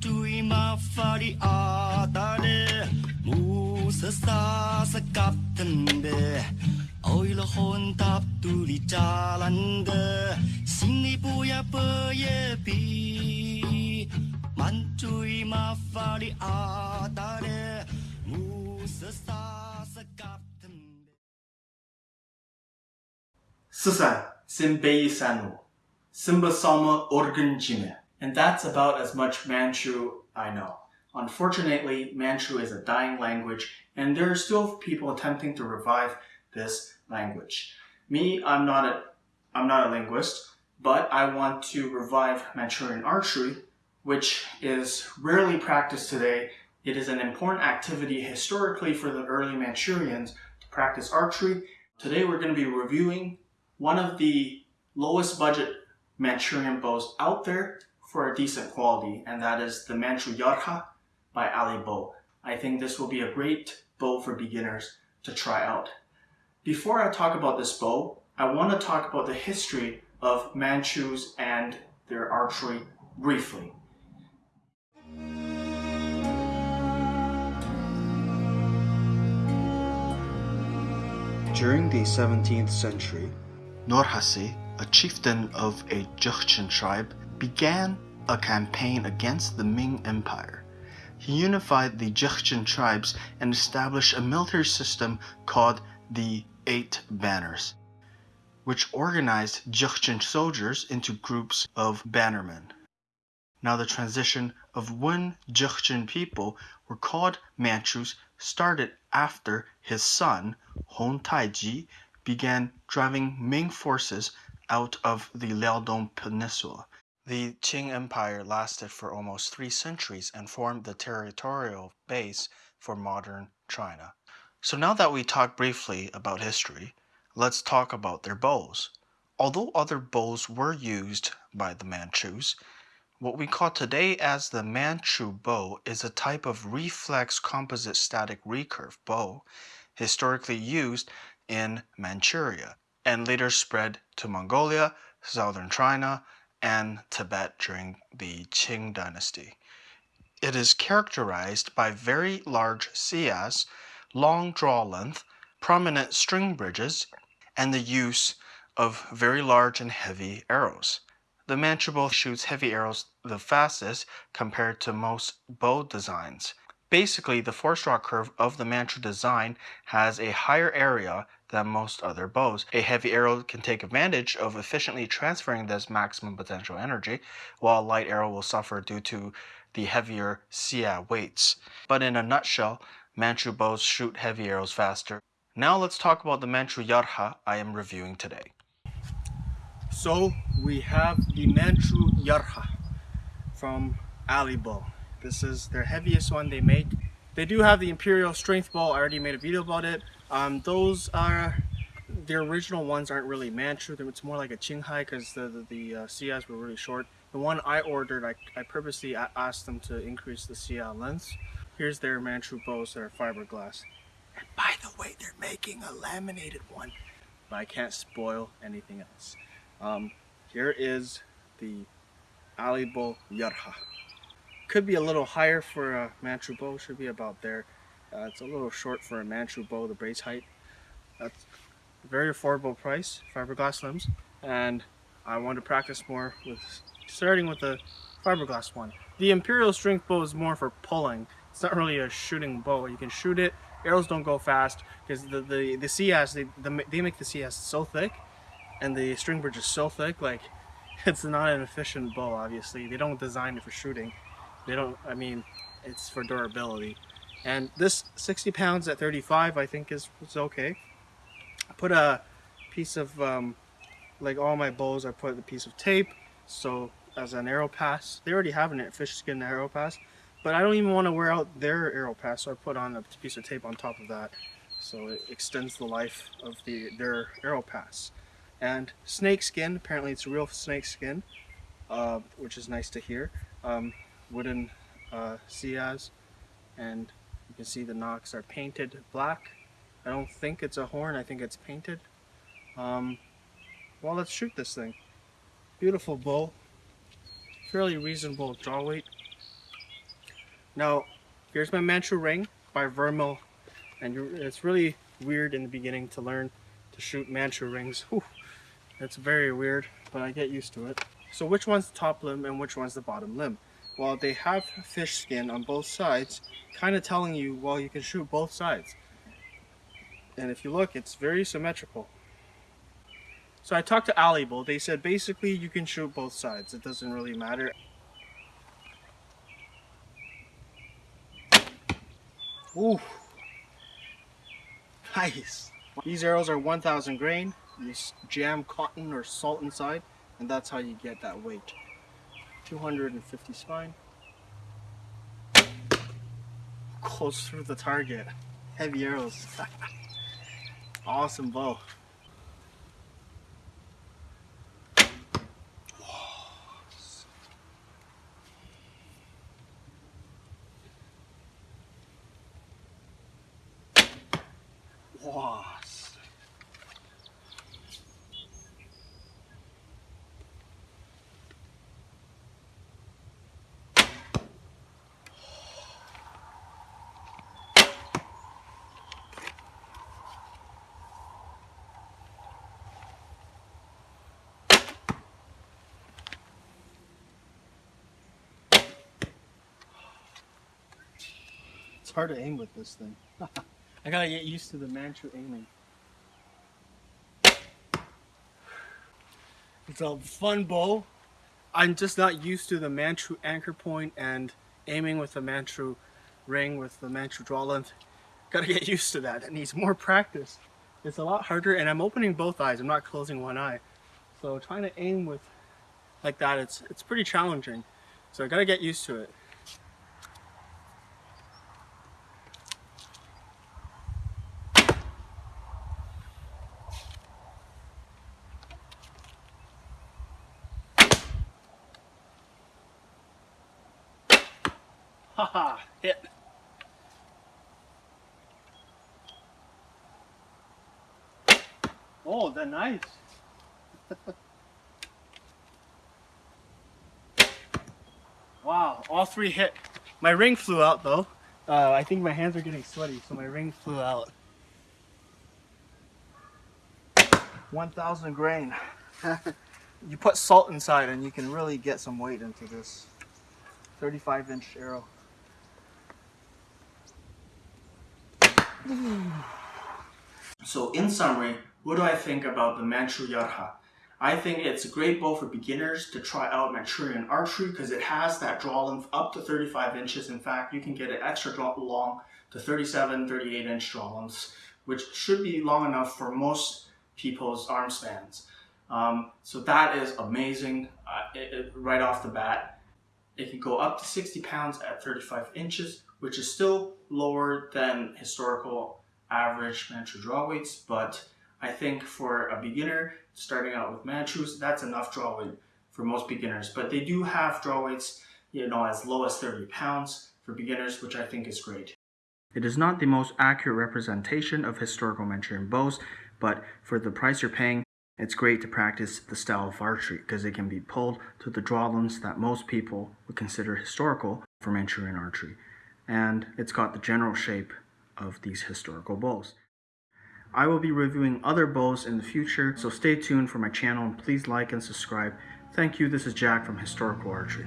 Santuyma fariatane Musasa sakaptenbe Oyla hon tap tuli jalande Sini puya peyepi. Mantuyma fariatane Musasa sakaptenbe Sasa, sen beyi sanu Sımba salma organ cime And that's about as much Manchu I know. Unfortunately, Manchu is a dying language, and there are still people attempting to revive this language. Me, I'm not a, I'm not a linguist, but I want to revive Manchurian archery, which is rarely practiced today. It is an important activity historically for the early Manchurians to practice archery. Today we're going to be reviewing one of the lowest budget Manchurian bows out there for a decent quality, and that is the Manchu Yarha by Alibow. I think this will be a great bow for beginners to try out. Before I talk about this bow, I want to talk about the history of Manchus and their archery briefly. During the 17th century, Nurhaci, a chieftain of a Jurchen tribe, began a campaign against the Ming Empire. He unified the Jurchen tribes and established a military system called the Eight Banners, which organized Jurchen soldiers into groups of bannermen. Now the transition of when Jurchen people were called Manchus started after his son, Hong Taiji, began driving Ming forces out of the Liaodong Peninsula. The Qing Empire lasted for almost three centuries and formed the territorial base for modern China. So now that we talked briefly about history, let's talk about their bows. Although other bows were used by the Manchus, what we call today as the Manchu bow is a type of reflex composite static recurve bow historically used in Manchuria and later spread to Mongolia, southern China, and Tibet during the Qing dynasty. It is characterized by very large siyas, long draw length, prominent string bridges, and the use of very large and heavy arrows. The Manchu shoots heavy arrows the fastest compared to most bow designs. Basically, the force-draw curve of the Manchu design has a higher area than most other bows. A heavy arrow can take advantage of efficiently transferring this maximum potential energy, while a light arrow will suffer due to the heavier siya weights. But in a nutshell, Manchu bows shoot heavy arrows faster. Now let's talk about the Manchu Yarha I am reviewing today. So we have the Manchu Yarha from Alibow. This is their heaviest one they make. They do have the Imperial Strength Bow. I already made a video about it. Um, those are the original ones aren't really Manchu. It's more like a Qinghai because the the, the uh, siyas were really short. The one I ordered, I, I purposely asked them to increase the siya lengths. Here's their Manchu bows that are fiberglass. And by the way, they're making a laminated one, but I can't spoil anything else. Um, here is the Alibow Yarha could be a little higher for a Manchu bow, should be about there. Uh, it's a little short for a Manchu bow, the brace height. That's a very affordable price, fiberglass limbs, and I want to practice more with starting with the fiberglass one. The Imperial Strength bow is more for pulling. It's not really a shooting bow. You can shoot it, arrows don't go fast because the, the, the siyas, they, the, they make the siyas so thick and the string bridge is so thick, like it's not an efficient bow obviously. They don't design it for shooting. They don't, I mean, it's for durability. And this 60 pounds at 35 I think is, is okay. I put a piece of, um, like all my bows, I put a piece of tape. So as an arrow pass, they already have a fish skin arrow pass. But I don't even want to wear out their arrow pass, so I put on a piece of tape on top of that. So it extends the life of the their arrow pass. And snake skin, apparently it's real snake skin, uh, which is nice to hear. Um, wooden uh, and you can see the nocks are painted black. I don't think it's a horn, I think it's painted. Um, well, let's shoot this thing. Beautiful bow, fairly reasonable draw weight. Now, here's my Manchu ring by Vermil, and it's really weird in the beginning to learn to shoot Manchu rings. Whew, it's very weird, but I get used to it. So which one's the top limb and which one's the bottom limb? Well, they have fish skin on both sides, kind of telling you, well, you can shoot both sides. And if you look, it's very symmetrical. So I talked to Alibow. They said basically you can shoot both sides. It doesn't really matter. Ooh. Nice. These arrows are 1000 grain. You jam cotton or salt inside and that's how you get that weight. 250 spine. Goes through the target. Heavy arrows. awesome bow. Wow. Hard to aim with this thing. I gotta get used to the Manchu aiming. It's a fun bow. I'm just not used to the Manchu anchor point and aiming with the Manchu ring with the Manchu draw length. Gotta get used to that. It needs more practice. It's a lot harder and I'm opening both eyes. I'm not closing one eye. So trying to aim with like that, it's, it's pretty challenging. So I gotta get used to it. Haha, hit. Oh, they're nice. wow, all three hit. My ring flew out though. Uh, I think my hands are getting sweaty, so my ring flew out. 1,000 grain. you put salt inside and you can really get some weight into this 35 inch arrow. So in summary, what do I think about the Manchu Yarha? I think it's a great bow for beginners to try out Manchurian archery because it has that draw length up to 35 inches. In fact, you can get an extra draw long to 37, 38 inch draw lengths, which should be long enough for most people's arm spans. Um, so that is amazing uh, it, it, right off the bat. It can go up to 60 pounds at 35 inches, which is still lower than historical average Manchu draw weights, but I think for a beginner starting out with Manchus, that's enough draw weight for most beginners. But they do have draw weights, you know, as low as 30 pounds for beginners, which I think is great. It is not the most accurate representation of historical Manchurian bows, but for the price you're paying, it's great to practice the style of archery because it can be pulled to the draw lengths that most people would consider historical for Manchurian archery. And it's got the general shape of these historical bows. I will be reviewing other bows in the future, so stay tuned for my channel and please like and subscribe. Thank you, this is Jack from Historical Archery.